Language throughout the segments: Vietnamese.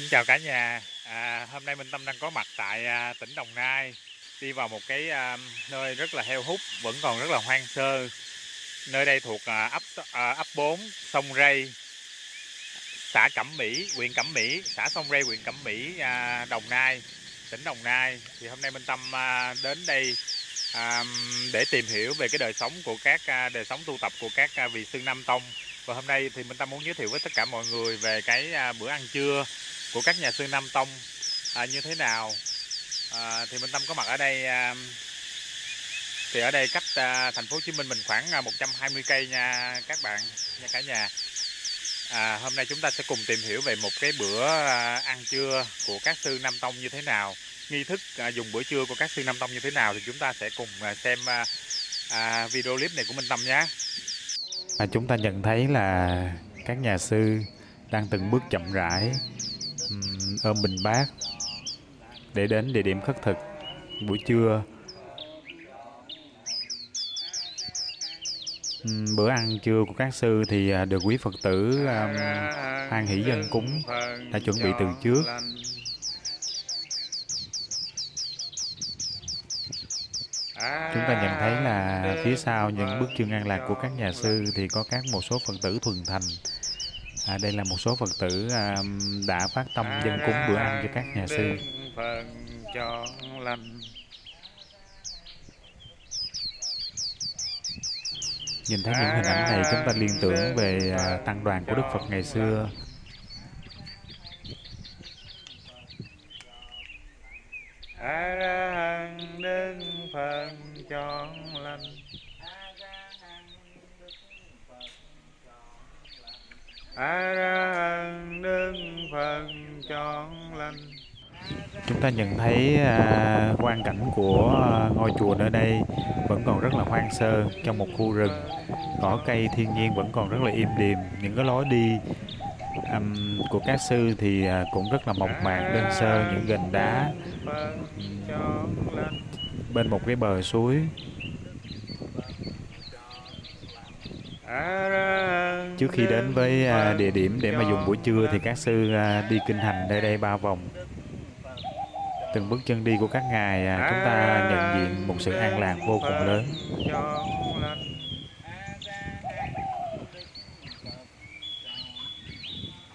Xin chào cả nhà. À, hôm nay Minh Tâm đang có mặt tại à, tỉnh Đồng Nai, đi vào một cái à, nơi rất là heo hút, vẫn còn rất là hoang sơ. Nơi đây thuộc à, ấp à, ấp 4, sông Rây, xã Cẩm Mỹ, huyện Cẩm Mỹ, xã sông Rây, huyện Cẩm Mỹ, à, Đồng Nai, tỉnh Đồng Nai. Thì hôm nay Minh Tâm à, đến đây à, để tìm hiểu về cái đời sống của các à, đời sống tu tập của các à, vị sư Nam Tông. Và hôm nay thì Minh Tâm muốn giới thiệu với tất cả mọi người về cái à, bữa ăn trưa của các nhà sư Nam Tông à, như thế nào. À, thì Minh Tâm có mặt ở đây à, thì ở đây cách à, thành phố Hồ Chí Minh mình khoảng à, 120 cây nha các bạn nha cả nhà. À, hôm nay chúng ta sẽ cùng tìm hiểu về một cái bữa à, ăn trưa của các sư Nam Tông như thế nào, nghi thức à, dùng bữa trưa của các sư Nam Tông như thế nào thì chúng ta sẽ cùng à, xem à, à, video clip này của Minh Tâm nhé. À, chúng ta nhận thấy là các nhà sư đang từng bước chậm rãi ôm bình bát để đến địa điểm khất thực buổi trưa. Bữa ăn trưa của các sư thì à, được quý Phật tử um, an hỷ dân cúng đã chuẩn bị từ trước. Chúng ta nhận thấy là phía sau những bức chương an lạc của các nhà sư thì có các một số Phật tử thuần thành. À, đây là một số Phật tử à, đã phát tâm dân cúng bữa ăn cho các nhà sư. Phần chọn lành Nhìn thấy những hình ảnh này chúng ta liên tưởng về à, tăng đoàn của Đức Phật ngày xưa. a ra hằng đức phần chọn lành a ra hằng đức phật chọn lành Chúng ta nhận thấy à, quan cảnh của à, ngôi chùa nơi đây vẫn còn rất là hoang sơ trong một khu rừng. Cỏ cây thiên nhiên vẫn còn rất là im điềm. Những cái lối đi um, của các sư thì à, cũng rất là mộc mạc, đơn sơ, những gành đá bên một cái bờ suối. a ra hằng Trước khi đến với à, địa điểm để mà dùng buổi trưa thì các sư à, đi kinh hành nơi đây ba vòng. Từng bước chân đi của các ngài à, chúng ta nhận diện một sự an lạc vô cùng lớn.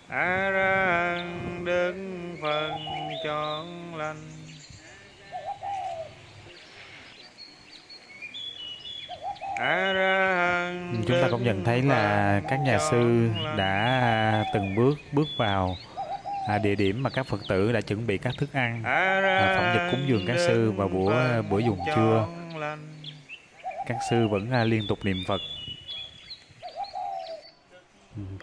a ra đức phần chọn lành a ra Chúng ta cũng nhận thấy là các nhà sư đã à, từng bước bước vào à, địa điểm mà các Phật tử đã chuẩn bị các thức ăn, à, phẩm dịch cúng dường các sư vào bữa à, bữa dùng trưa. Các sư vẫn à, liên tục niệm Phật.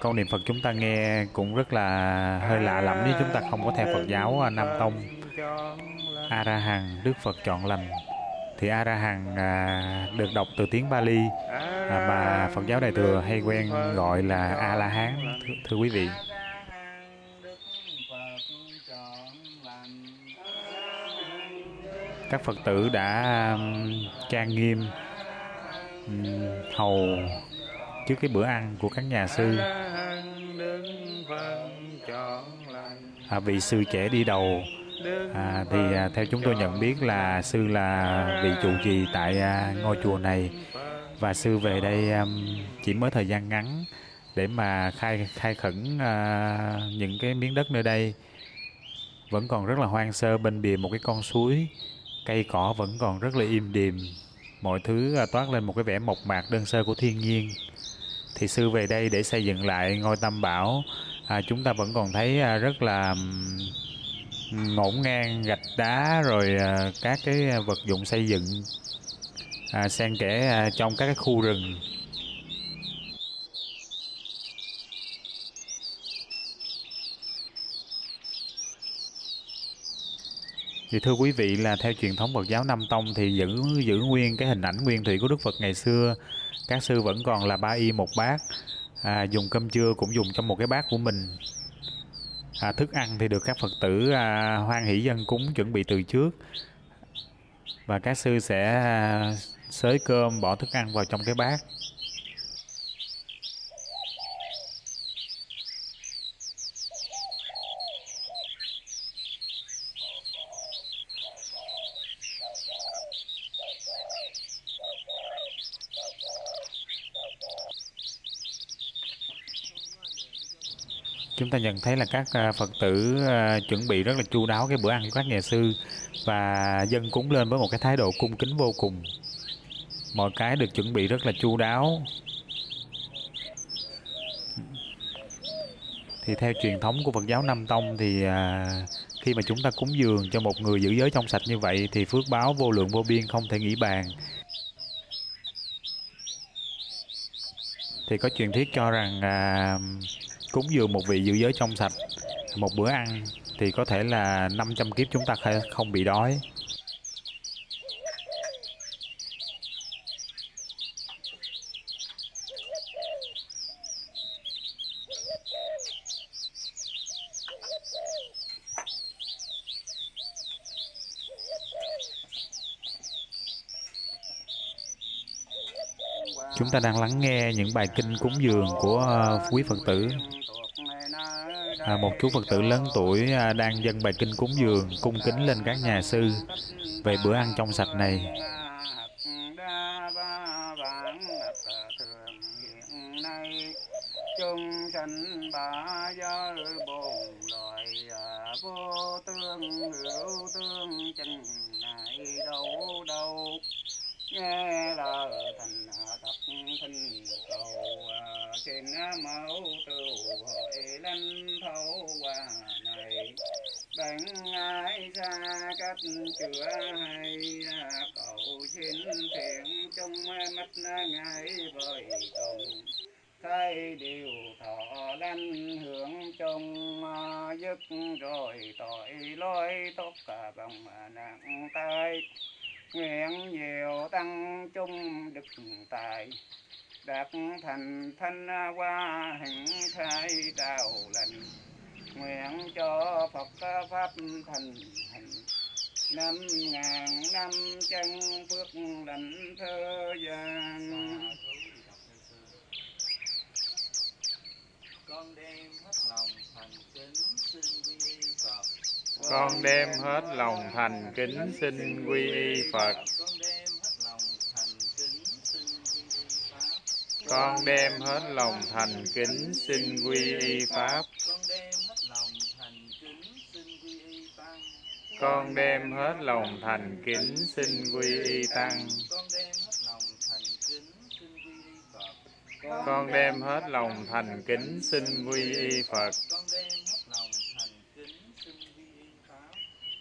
Câu niệm Phật chúng ta nghe cũng rất là hơi lạ lẫm nếu chúng ta không có theo Phật giáo à, Nam Tông. A-ra-hằng Đức Phật chọn lành. Thì A La Hằng à, được đọc từ tiếng Bali à, mà Phật giáo Đại thừa hay quen gọi là A La Hán thưa, thưa quý vị. Các Phật tử đã um, trang nghiêm um, hầu trước cái bữa ăn của các nhà sư. À, vị sư trẻ đi đầu à, thì à, theo chúng tôi nhận biết là sư là vị trụ trì tại à, ngôi chùa này. Và sư về đây à, chỉ mới thời gian ngắn để mà khai khai khẩn à, những cái miếng đất nơi đây. Vẫn còn rất là hoang sơ bên bìa một cái con suối cây cỏ vẫn còn rất là im điềm. Mọi thứ à, toát lên một cái vẻ mộc mạc đơn sơ của thiên nhiên. Thì sư về đây để xây dựng lại ngôi tam bảo à, chúng ta vẫn còn thấy à, rất là ngổn ngang gạch đá rồi à, các cái à, vật dụng xây dựng à, xen kẽ à, trong các cái khu rừng Thì thưa quý vị là theo truyền thống Phật giáo Nam Tông thì giữ giữ nguyên cái hình ảnh nguyên thủy của Đức Phật ngày xưa. Các sư vẫn còn là ba y một bát. À, dùng cơm trưa cũng dùng trong một cái bát của mình. À, thức ăn thì được các Phật tử à, hoan hỷ dân cúng chuẩn bị từ trước. Và các sư sẽ à, xới cơm bỏ thức ăn vào trong cái bát. Chúng ta nhận thấy là các à, phật tử à, chuẩn bị rất là chu đáo cái bữa ăn của các nhà sư và dân cúng lên với một cái thái độ cung kính vô cùng. Mọi cái được chuẩn bị rất là chu đáo. Thì theo truyền thống của Phật giáo Nam Tông thì à, khi mà chúng ta cúng dường cho một người giữ giới trong sạch như vậy thì phước báo vô lượng vô biên không thể nghĩ bàn. Thì có truyền thuyết cho rằng à, cúng dường một vị giữ giới trong sạch, một bữa ăn thì có thể là 500 kiếp chúng ta không bị đói Chúng ta đang lắng nghe những bài kinh cúng dường của ờ, quý Phật tử. À, một chú Phật tử lớn tuổi à, đang dâng bài kinh cúng dường, cung kính lên các nhà sư về bữa ăn trong sạch này. chung sanh ba giới bồn loài vô tương hữu tương chân này đâu đâu nghe lời thành thật thinh cầu à, xin mẫu tưu bằng ai xa cách chữa hay à, cầu xin thiện chung mắt ngài vời cùng thấy điều thọ lanh hưởng chung à, dứt rồi tội lỗi tốt cả bằng nặng tay nguyện nhiều tăng chung đức tài đạt thành thanh hoa hình thái đạo lành nguyện cho phật pháp thành hành năm ngàn năm chân phước lành thơ gian con đem hết lòng thành kính xin quy phật con đem hết lòng thành kính xin quy y Phật. Con đem hết lòng thành kính xin quy y Pháp. Con đem hết lòng thành kính xin quy y Tăng. Con đem hết lòng thành kính xin quy y Phật.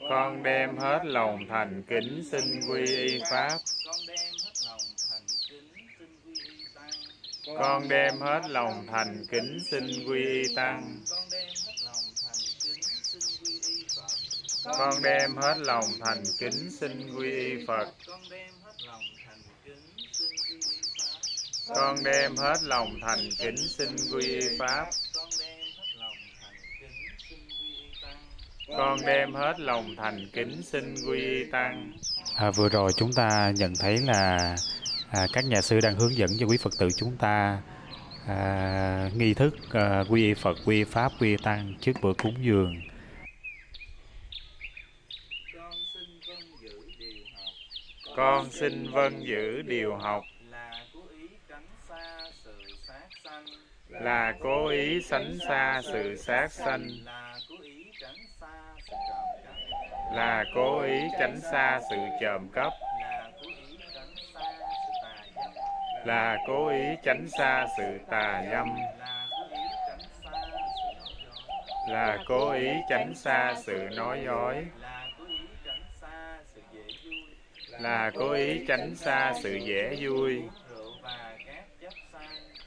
con đem hết lòng thành kính xin quy y pháp con đem hết lòng thành kính xin quy y tăng con đem hết lòng thành kính xin quy y phật. Con đem hết lòng thành kính xin quy y pháp. Con đem hết lòng thành kính xin quy tăng. À, vừa rồi chúng ta nhận thấy là à, các nhà sư đang hướng dẫn cho quý phật tử chúng ta à, nghi thức à, quy y phật quy y pháp quy y tăng trước bữa cúng dường con xin vâng giữ điều học. Là cố ý sánh xa sự sát sanh. Là cố ý tránh xa sự trộm cấp là cố ý tránh xa sự tà dâm. Là cố ý tránh xa sự nói dối. là là cố ý tránh xa sự dễ vui.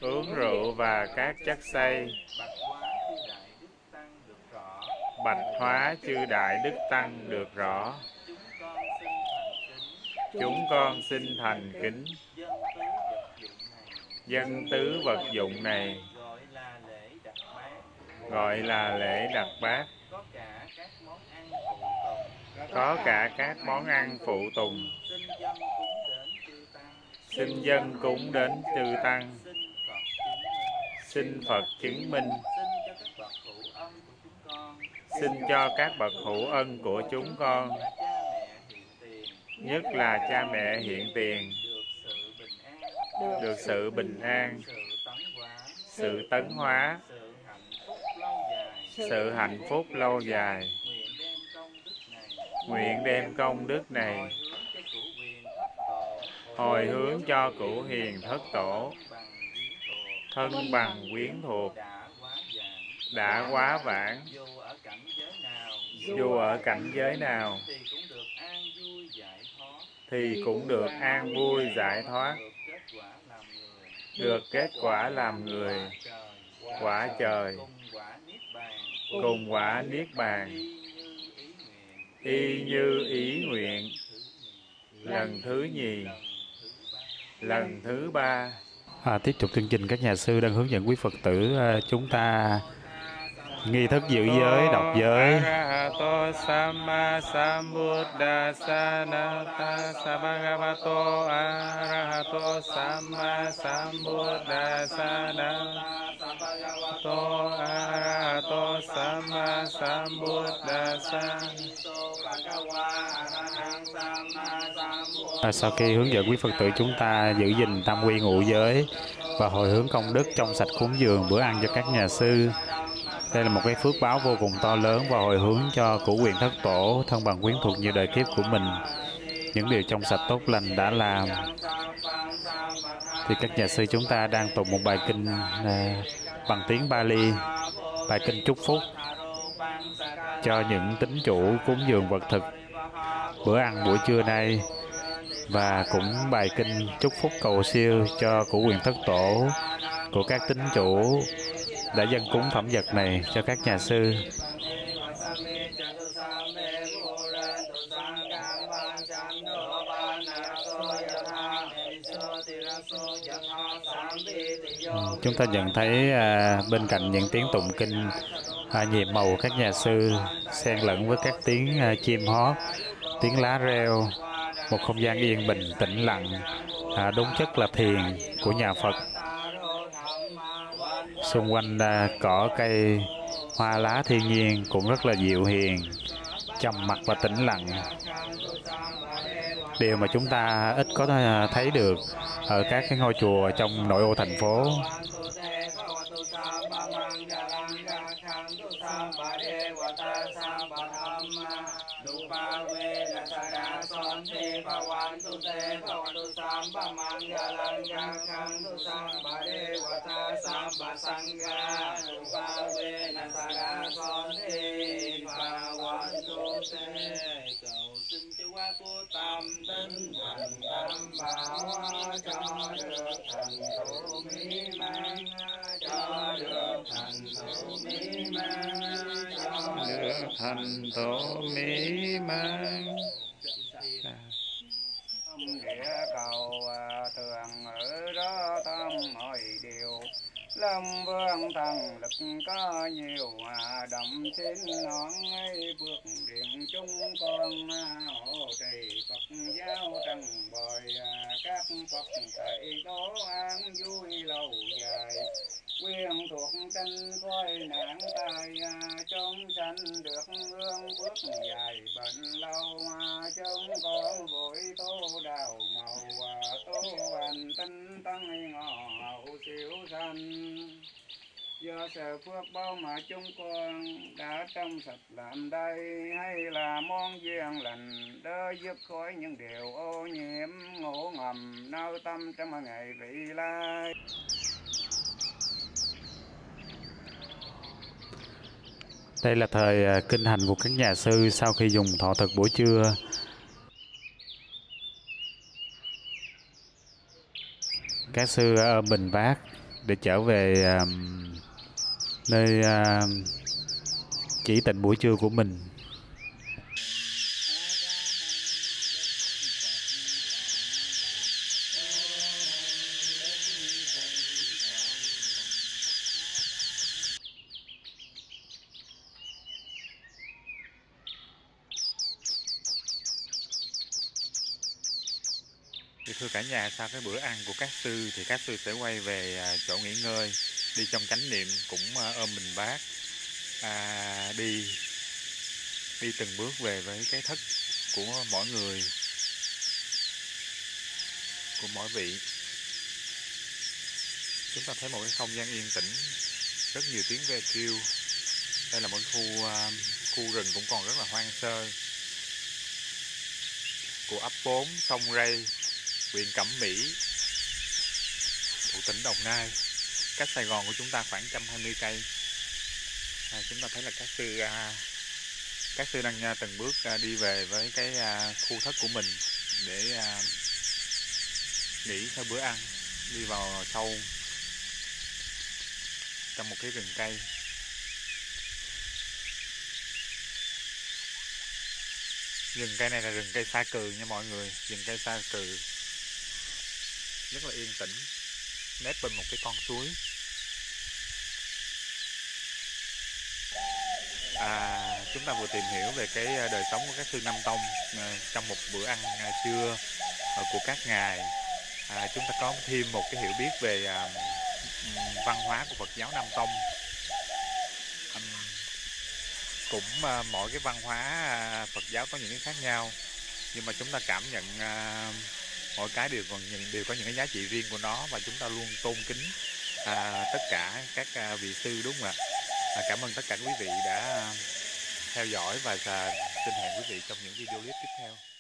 Uống rượu và các chất say bạch hóa chư đại đức tăng được rõ. Chúng con xin thành kính. Dân tứ vật dụng này gọi là lễ đặt bát có cả các món ăn phụ tùng. Xin dân cúng đến chư tăng. Xin phật chứng minh. Xin cho các bậc hữu ân của chúng con. Nhất là cha mẹ hiện tiền. Được sự bình an. Sự tấn hóa. Sự hạnh phúc lâu dài nguyện đem công đức này. Hồi hướng cho cửu hiền thất tổ, thân bằng quyến thuộc, đã quá vãng, dù ở cảnh giới nào thì cũng được an vui giải thoát, được kết quả làm người, quả trời, cùng quả niết bàn y như ý nguyện. Lần thứ nhì. Lần thứ ba. À, tiếp tục chương trình các nhà sư đang hướng dẫn quý Phật tử à, chúng ta nghi thức giữ giới, đọc giới. Arahato Samma Sambuddhassa Nata Sabhagavato Arahato Samma Sambuddhassa Nata Arahato Samma à, sau khi hướng dẫn quý Phật tử chúng ta giữ gìn tam quy ngũ giới và hồi hướng công đức trong sạch cúng dường bữa ăn cho các nhà sư. Đây là một cái phước báo vô cùng to lớn và hồi hướng cho củ quyền thất tổ, thân bằng quyến thuộc như đời kiếp của mình. Những điều trong sạch tốt lành đã làm. Thì các nhà sư chúng ta đang tụng một bài kinh à, bằng tiếng Bali, bài kinh chúc phúc cho những tín chủ cúng dường vật thực bữa ăn buổi trưa nay và cũng bài kinh chúc phúc cầu siêu cho của quyền thất tổ của các tín chủ đã dân cúng phẩm vật này cho các nhà sư. Chúng ta nhận thấy à, bên cạnh những tiếng tụng kinh à, nhịp màu các nhà sư xen lẫn với các tiếng à, chim hót tiếng lá reo một không gian yên bình tĩnh lặng à, đúng chất là thiền của nhà Phật. Xung quanh à, cỏ cây hoa lá thiên nhiên cũng rất là dịu hiền trầm mặc và tĩnh lặng. Điều mà chúng ta ít có à, thấy được ở các cái ngôi chùa trong nội ô thành phố tâm tinh thành tâm bảo cho được thành thủ mỹ được thành tựu mỹ mãn địa cầu thường ở đó tâm mọi điều lâm vương thần lực có nhiều hòa động xin nón ấy bước điện chúng con hộ trì phật giáo trần bồi các phật thầy đó an vui lâu dài quyền thuộc tranh coi nạn tai chống sanh được hương phước dài bệnh lâu chống con vội tô đào màu tô hành tinh tăng ngọ hậu siêu sanh do sự phước bao mà chúng con đã trong sạch làm đây hay là món duyên lành đỡ giúp khỏi những điều ô nhiễm ngủ ngầm nao tâm trong ngày vị lai Đây là thời à, kinh hành của các nhà sư sau khi dùng thọ thực buổi trưa. Các sư ở bình bát để trở về à, nơi à, chỉ tịnh buổi trưa của mình. Nhà, sau cái bữa ăn của các sư thì các sư sẽ quay về à, chỗ nghỉ ngơi, đi trong chánh niệm cũng à, ôm mình bác à, đi đi từng bước về với cái thất của mỗi người, của mỗi vị. Chúng ta thấy một cái không gian yên tĩnh, rất nhiều tiếng ve kêu, đây là một khu à, khu rừng cũng còn rất là hoang sơ. Của ấp 4 sông rây huyện Cẩm Mỹ thuộc tỉnh Đồng Nai. Cách Sài Gòn của chúng ta khoảng 120 cây. À, chúng ta thấy là các sư à, các sư đang à, từng bước à, đi về với cái à, khu thất của mình để à, nghỉ sau bữa ăn đi vào sâu trong một cái rừng cây. Rừng cây này là rừng cây sa cừ nha mọi người rừng cây sa cừ rất là yên tĩnh. Nép bên một cái con suối. À, chúng ta vừa tìm hiểu về cái à, đời sống của các sư Nam Tông à, trong một bữa ăn à, trưa của các ngài. À, chúng ta có thêm một cái hiểu biết về à, văn hóa của Phật giáo Nam Tông. Um, cũng à, mỗi cái văn hóa Phật giáo có những cái khác nhau nhưng mà chúng ta cảm nhận à, mỗi cái đều còn những đều có những cái giá trị riêng của nó và chúng ta luôn tôn kính à, tất cả các à, vị sư đúng không ạ? À, cảm ơn tất cả quý vị đã theo dõi và à, xin hẹn quý vị trong những video clip tiếp theo.